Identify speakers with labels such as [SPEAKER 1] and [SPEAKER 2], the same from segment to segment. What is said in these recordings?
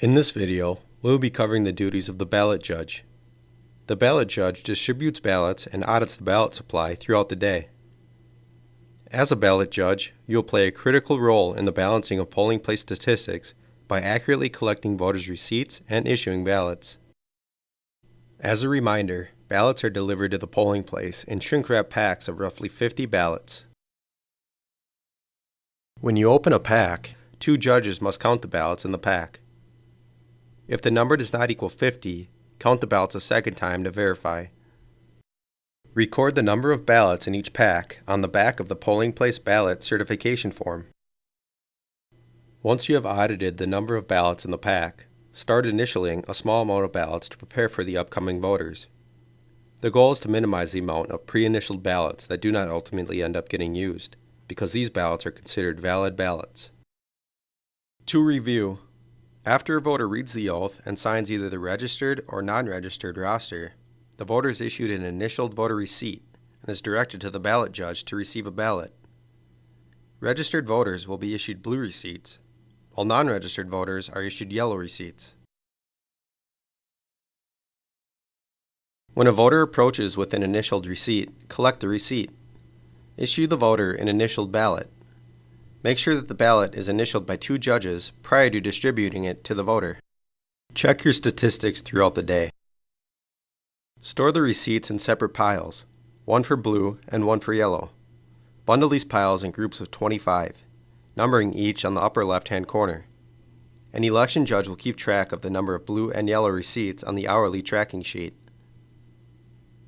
[SPEAKER 1] In this video, we'll be covering the duties of the ballot judge. The ballot judge distributes ballots and audits the ballot supply throughout the day. As a ballot judge, you'll play a critical role in the balancing of polling place statistics by accurately collecting voters' receipts and issuing ballots. As a reminder, ballots are delivered to the polling place in shrink wrap packs of roughly 50 ballots. When you open a pack, two judges must count the ballots in the pack. If the number does not equal 50, count the ballots a second time to verify. Record the number of ballots in each pack on the back of the polling place ballot certification form. Once you have audited the number of ballots in the pack, start initialing a small amount of ballots to prepare for the upcoming voters. The goal is to minimize the amount of pre-initialed ballots that do not ultimately end up getting used, because these ballots are considered valid ballots. To review, after a voter reads the oath and signs either the registered or non-registered roster, the voter is issued an initialed voter receipt and is directed to the ballot judge to receive a ballot. Registered voters will be issued blue receipts, while non-registered voters are issued yellow receipts. When a voter approaches with an initialed receipt, collect the receipt. Issue the voter an initialed ballot. Make sure that the ballot is initialed by two judges prior to distributing it to the voter. Check your statistics throughout the day. Store the receipts in separate piles, one for blue and one for yellow. Bundle these piles in groups of 25, numbering each on the upper left-hand corner. An election judge will keep track of the number of blue and yellow receipts on the hourly tracking sheet.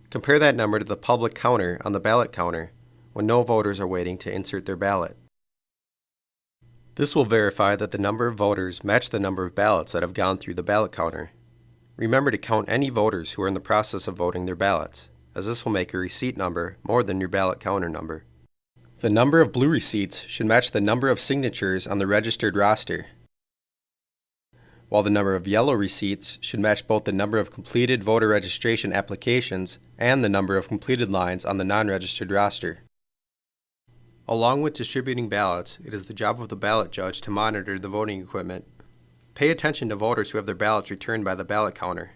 [SPEAKER 1] Compare that number to the public counter on the ballot counter when no voters are waiting to insert their ballot. This will verify that the number of voters match the number of ballots that have gone through the ballot counter. Remember to count any voters who are in the process of voting their ballots, as this will make your receipt number more than your ballot counter number. The number of blue receipts should match the number of signatures on the registered roster, while the number of yellow receipts should match both the number of completed voter registration applications and the number of completed lines on the non-registered roster. Along with distributing ballots, it is the job of the ballot judge to monitor the voting equipment. Pay attention to voters who have their ballots returned by the ballot counter.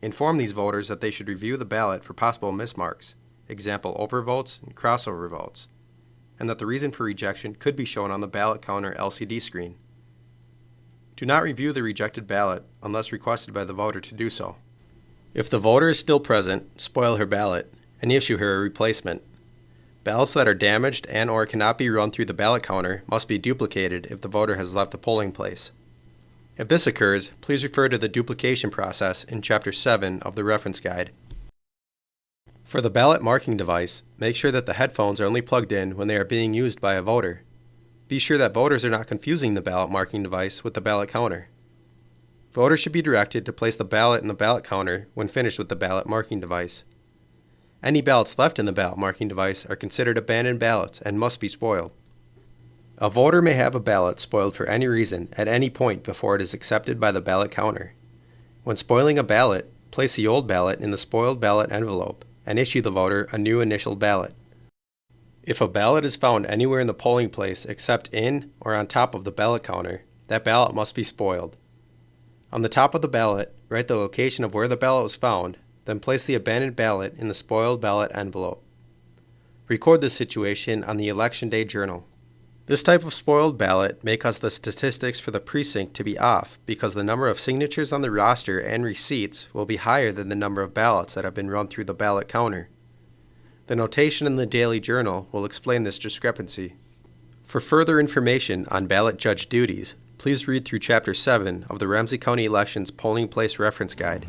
[SPEAKER 1] Inform these voters that they should review the ballot for possible mismarks, example overvotes and crossover votes, and that the reason for rejection could be shown on the ballot counter LCD screen. Do not review the rejected ballot unless requested by the voter to do so. If the voter is still present, spoil her ballot and issue her a replacement. Ballots that are damaged and or cannot be run through the ballot counter must be duplicated if the voter has left the polling place. If this occurs, please refer to the duplication process in Chapter 7 of the reference guide. For the ballot marking device, make sure that the headphones are only plugged in when they are being used by a voter. Be sure that voters are not confusing the ballot marking device with the ballot counter. Voters should be directed to place the ballot in the ballot counter when finished with the ballot marking device. Any ballots left in the ballot marking device are considered abandoned ballots and must be spoiled. A voter may have a ballot spoiled for any reason at any point before it is accepted by the ballot counter. When spoiling a ballot, place the old ballot in the spoiled ballot envelope and issue the voter a new initial ballot. If a ballot is found anywhere in the polling place except in or on top of the ballot counter, that ballot must be spoiled. On the top of the ballot, write the location of where the ballot was found then place the abandoned ballot in the spoiled ballot envelope. Record the situation on the Election Day Journal. This type of spoiled ballot may cause the statistics for the precinct to be off because the number of signatures on the roster and receipts will be higher than the number of ballots that have been run through the ballot counter. The notation in the Daily Journal will explain this discrepancy. For further information on ballot judge duties, please read through Chapter 7 of the Ramsey County Elections Polling Place Reference Guide.